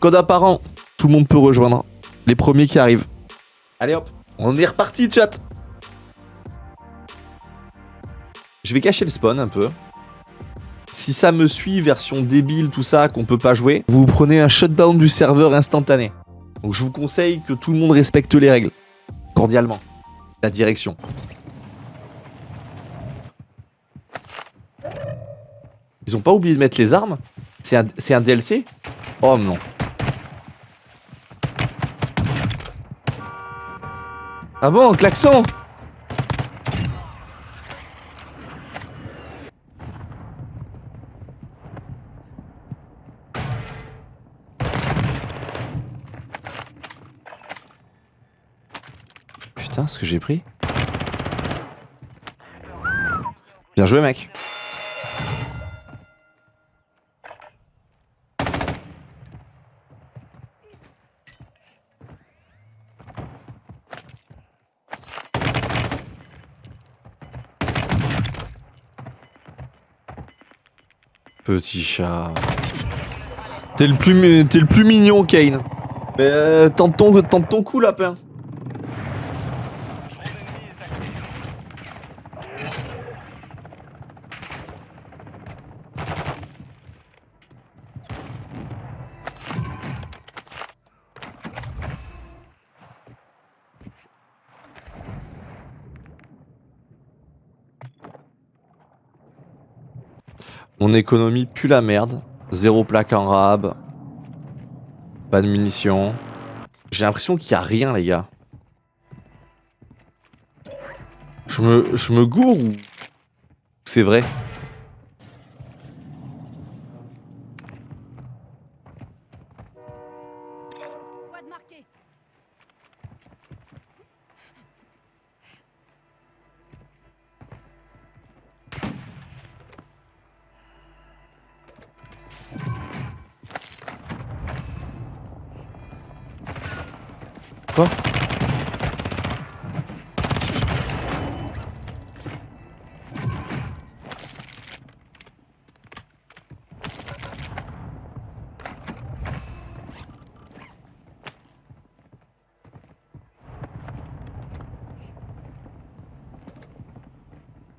Code apparent. Tout le monde peut rejoindre. Les premiers qui arrivent. Allez hop. On est reparti, chat. Je vais cacher le spawn un peu. Si ça me suit, version débile, tout ça, qu'on peut pas jouer, vous prenez un shutdown du serveur instantané. Donc je vous conseille que tout le monde respecte les règles. Cordialement. La direction. Ils ont pas oublié de mettre les armes? C'est un, DLC Oh non. Ah bon, klaxon? Putain, ce que j'ai pris? Bien joué, mec. Petit chat. T'es le, plus, le plus mignon, Kane. Mais euh, tente, ton, tente ton coup, lapin. Mon économie pue la merde. Zéro plaque en rab. Pas de munitions. J'ai l'impression qu'il n'y a rien, les gars. Je me, je me gourre ou... C'est vrai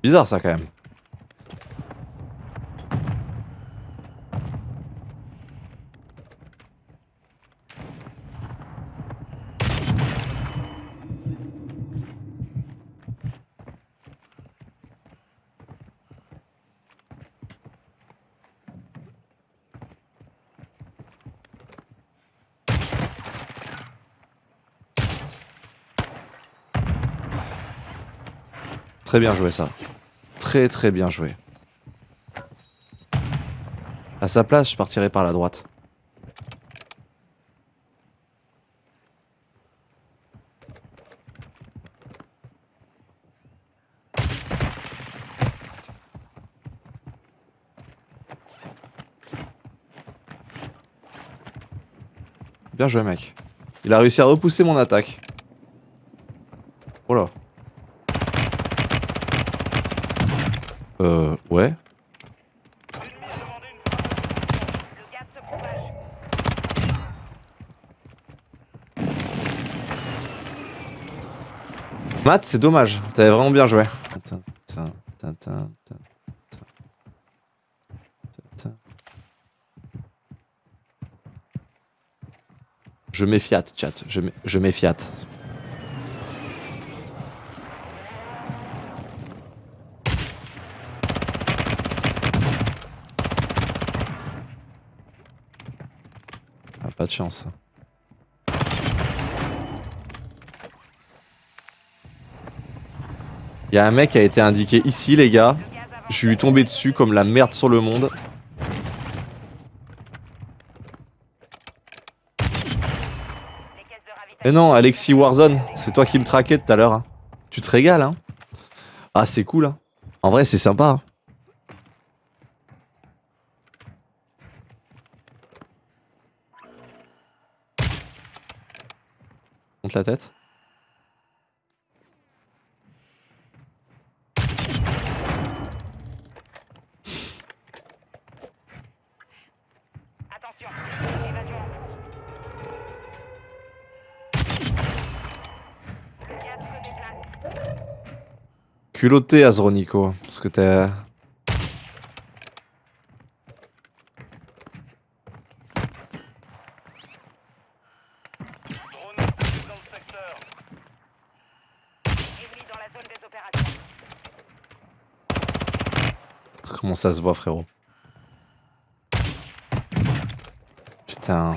Bizarre ça quand même. Très bien joué ça. Très très bien joué. À sa place, je partirai par la droite. Bien joué mec. Il a réussi à repousser mon attaque. Oh là. Euh, ouais. Matt, c'est dommage. T'avais vraiment bien joué. Je méfiate, chat. Je, je méfiate. Pas de chance. Il y a un mec qui a été indiqué ici, les gars. Je lui tombé dessus comme la merde sur le monde. Mais non, Alexis Warzone, c'est toi qui me traquais tout à l'heure. Hein. Tu te régales, hein Ah, c'est cool, hein En vrai, c'est sympa. Hein. la tête. Culotté Azronico, parce que t'es... Comment ça se voit frérot? Putain.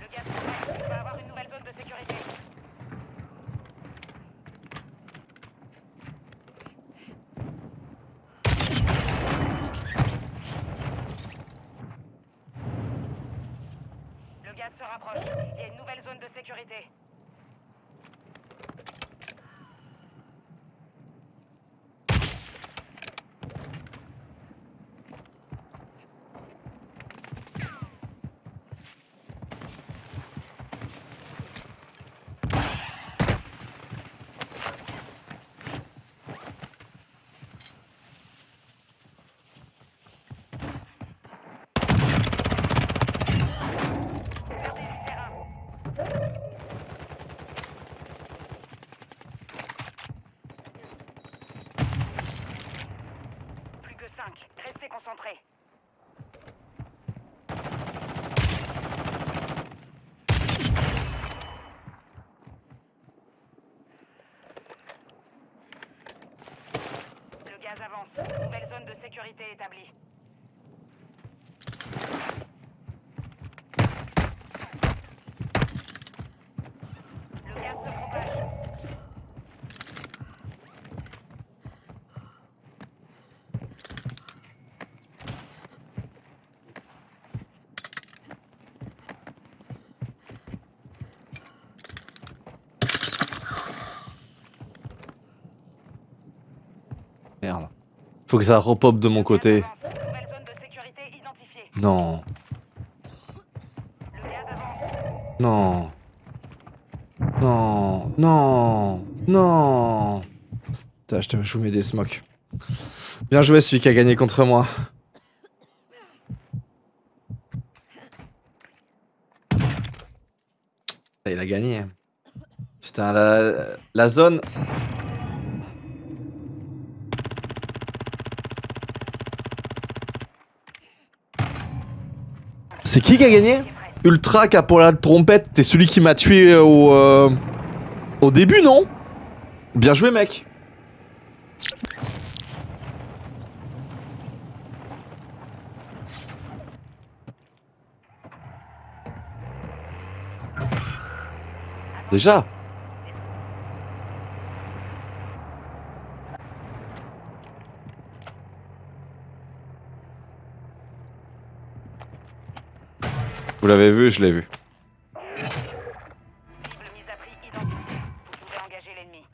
Le gaz progresse. On va avoir une nouvelle zone de sécurité. Le gaz se rapproche. Il y a une nouvelle zone de sécurité. Gardez du terrain. Plus que 5. Restez concentrés. Le gaz avance. Nouvelle zone de sécurité établie. Le gaz se propage. Merde. Faut que ça repop de mon côté. Non. Non. Non. Non. Non. Putain, je te je vous mets des smokes. Bien joué celui qui a gagné contre moi. Ah, Il a gagné. Putain, la, la zone. C'est qui qui a gagné Ultra qui a pour la trompette, t'es celui qui m'a tué au, euh, au début, non? Bien joué, mec. Déjà Vous l'avez vu, je l'ai vu. Mise à prix identifiée. Vous pouvez engager l'ennemi.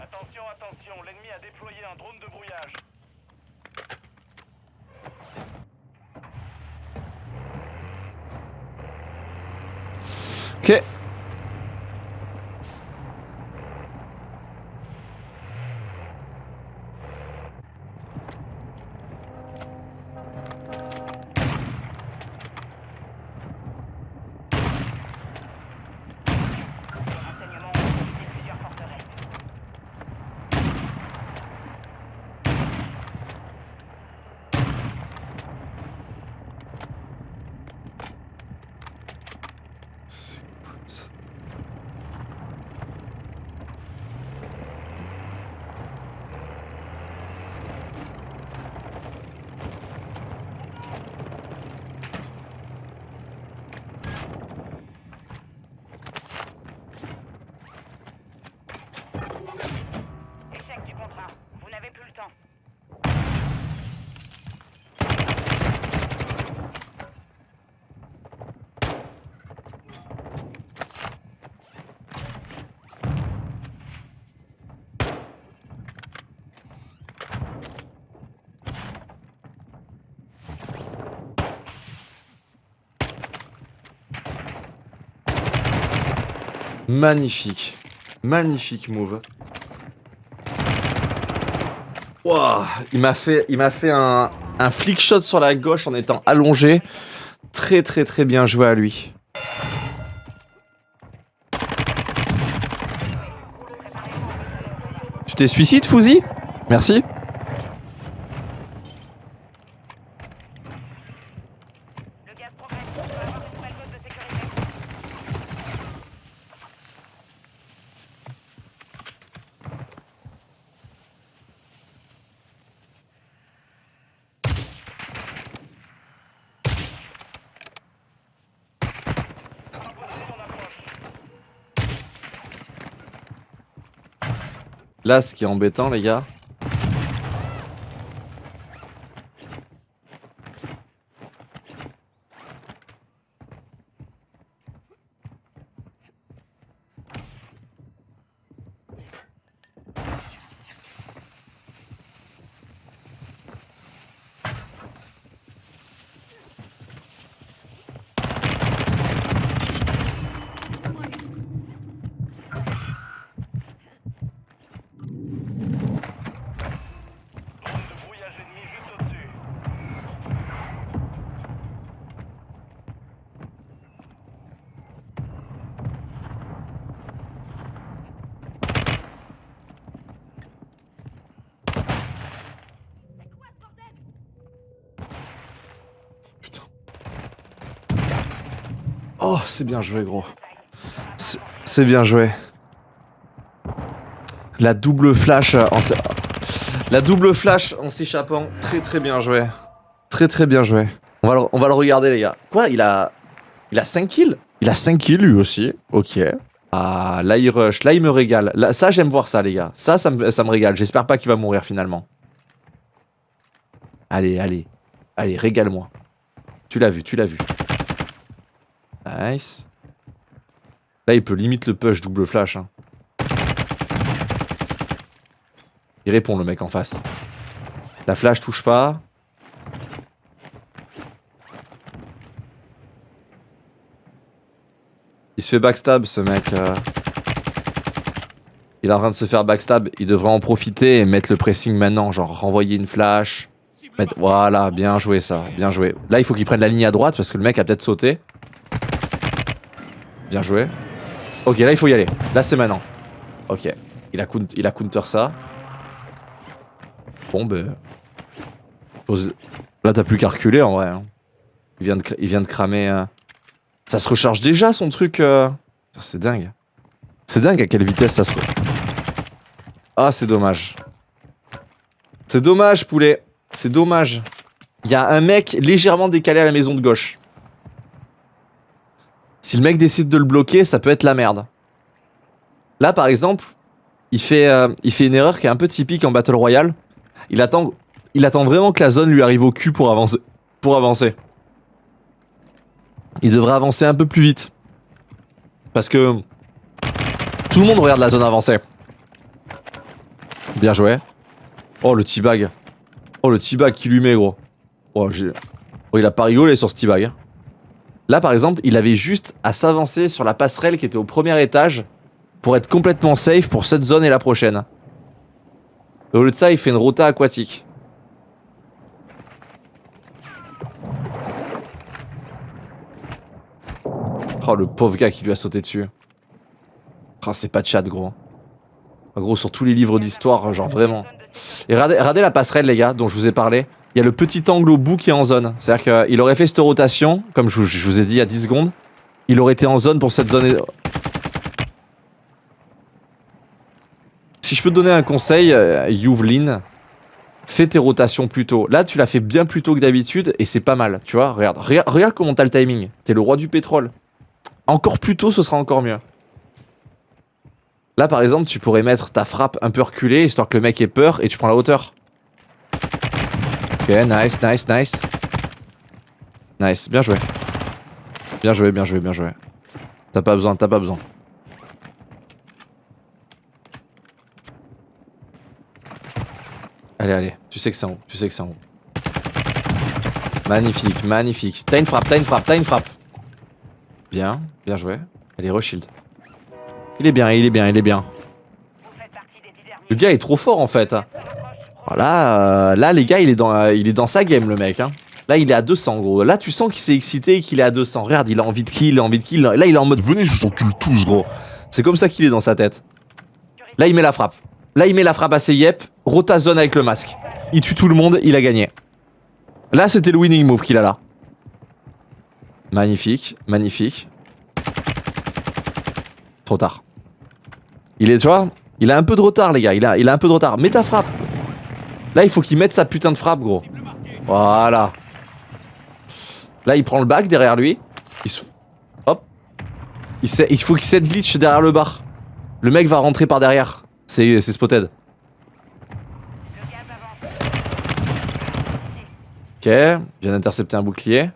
Attention, attention, l'ennemi a déployé un drone de brouillage. Ok. Les renseignements ont visité plusieurs forteresses. Magnifique. Magnifique move. Wouah, il m'a fait, il fait un, un flick shot sur la gauche en étant allongé. Très très très bien joué à lui. Tu t'es suicide, Fouzi? Merci. Le gaz progresse. Je dois avoir une nouvelle zone de sécurité. Là, ce qui est embêtant, les gars. Oh, c'est bien joué, gros. C'est- bien joué. La double flash euh, en La double flash en s'échappant. Très très bien joué. Très très bien joué. On va, le, on va le regarder, les gars. Quoi Il a. Il a 5 kills? Il a 5 kills lui aussi. Ok. Ah, là il rush. Là il me régale. Là, ça, j'aime voir ça, les gars. Ça, ça me, ça me régale. J'espère pas qu'il va mourir finalement. Allez, allez. Allez, régale-moi. Tu l'as vu, tu l'as vu. Nice. Là, il peut limite le push double flash. hein. Il répond, le mec en face. La flash touche pas. Il se fait backstab, ce mec. euh. Il est en train de se faire backstab. Il devrait en profiter et mettre le pressing maintenant. Genre, renvoyer une flash. Mettre- Voilà, bien joué ça. Bien joué. Là, il faut qu'il prenne la ligne à droite parce que le mec a peut-être sauté. Bien joué. Ok, là, il faut y aller. Là, c'est maintenant. Ok. Il a, counter ça. Bon, ben. Là, t'as plus qu'à reculer en vrai. hein. Il, vient de, il vient de cramer. euh. Ça se recharge déjà son truc. euh. C'est dingue. C'est dingue à quelle vitesse ça se. Ah, c'est dommage. C'est dommage, poulet. C'est dommage. Il y a un mec légèrement décalé à la maison de gauche. Si le mec décide de le bloquer, ça peut être la merde. Là, par exemple, il fait, euh, une erreur qui est un peu typique en Battle Royale. Il attend, vraiment que la zone lui arrive au cul pour avancer. Pour avancer. Il devrait avancer un peu plus vite. Parce que tout le monde regarde la zone avancée. Bien joué. Oh, le T-bag. Oh, le T-bag qui lui met, gros. Oh, oh, il a pas rigolé sur ce T-bag. Là, par exemple, il avait juste à s'avancer sur la passerelle qui était au premier étage pour être complètement safe pour cette zone et la prochaine. Et au lieu de ça, il fait une rota aquatique. Oh, le pauvre gars qui lui a sauté dessus. Oh, c'est pas de chat, gros. En gros, sur tous les livres d'histoire, genre vraiment. Et regardez, regardez la passerelle, les gars, dont je vous ai parlé. Il y a le petit angle au bout qui est en zone. C'est-à-dire qu'il aurait fait cette rotation, comme je, vous- ai dit il y a 10 secondes. Il aurait été en zone pour cette zone. Si je peux te donner un conseil, euh, Yuvlin, fais tes rotations plus tôt. Là, tu l'as fait bien plus tôt que d'habitude et c'est pas mal. Tu vois, regarde, regarde, regarde comment t'as le timing. T'es le roi du pétrole. Encore plus tôt, ce sera encore mieux. Là, par exemple, tu pourrais mettre ta frappe un peu reculée, histoire que le mec ait peur, et tu prends la hauteur. Ok, nice, nice, nice. Nice, bien joué. Bien joué, bien joué, bien joué. T'as pas besoin, t'as pas besoin. Allez, allez, tu sais que c'est en haut, tu sais. Magnifique, magnifique. T'as une frappe, t'as une frappe, t'as une frappe. Bien, bien joué. Allez, reshield. Il est bien, il est bien, il est bien. Le gars est trop fort en fait. Voilà, euh, là les gars, il est dans, euh, il est dans sa game le mec. Hein. Là il est à 200 gros. Là tu sens qu'il s'est excité et qu'il est à 200. Regarde, il a envie de kill, il a envie de kill. Là il est en mode venez, je vous encule tous gros. C'est comme ça qu'il est dans sa tête. Là il met la frappe. Là il met la frappe à ses yep. Rota zone avec le masque. Il tue tout le monde, il a gagné. Là c'était le winning move qu'il a là. Magnifique, magnifique. Trop tard. Il est, tu vois, il a un peu de retard, les gars. Il a, il a un peu de retard. Mets ta frappe. Là, il faut qu'il mette sa putain de frappe, gros. Voilà. Là, il prend le bac derrière lui. Il se... Hop. Il, sait- il faut qu'il set glitch derrière le bar. Le mec va rentrer par derrière. C'est spotted. Ok. Vient d'intercepter un bouclier.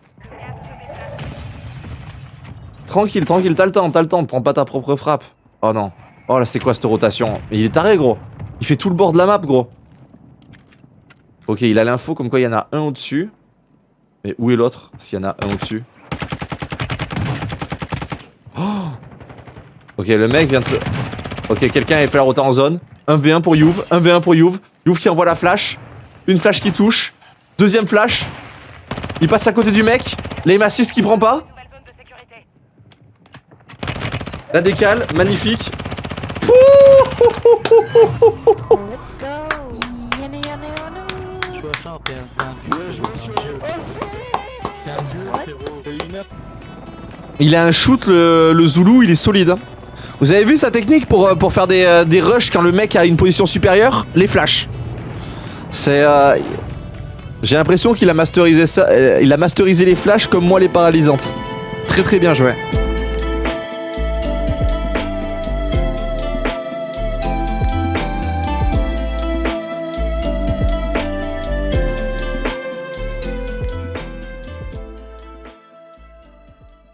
Tranquille, tranquille. T'as le temps, t'as le temps. Prends pas ta propre frappe. Oh non. Oh là, c'est quoi cette rotation? Il est taré, gros. Il fait tout le bord de la map, gros. Ok, il a l'info comme quoi il y en a un au-dessus. Mais où est l'autre S'il y en a un au-dessus? Oh ok, le mec vient de se... Ok, quelqu'un a fait la en zone. 1v1 pour Youve, 1v1 pour Youve. Youve qui envoie la flash. Une flash qui touche. Deuxième flash. Il passe à côté du mec. L'aim assist qui prend pas. Il a un shoot, le, Zulu, il est solide. hein. Vous avez vu sa technique pour, euh, faire des, euh, des rushs quand le mec a une position supérieure? Les flashs. C'est... euh, J'ai l'impression qu'il a masterisé ça. il a masterisé les flashs comme moi les paralysantes. Très très bien joué.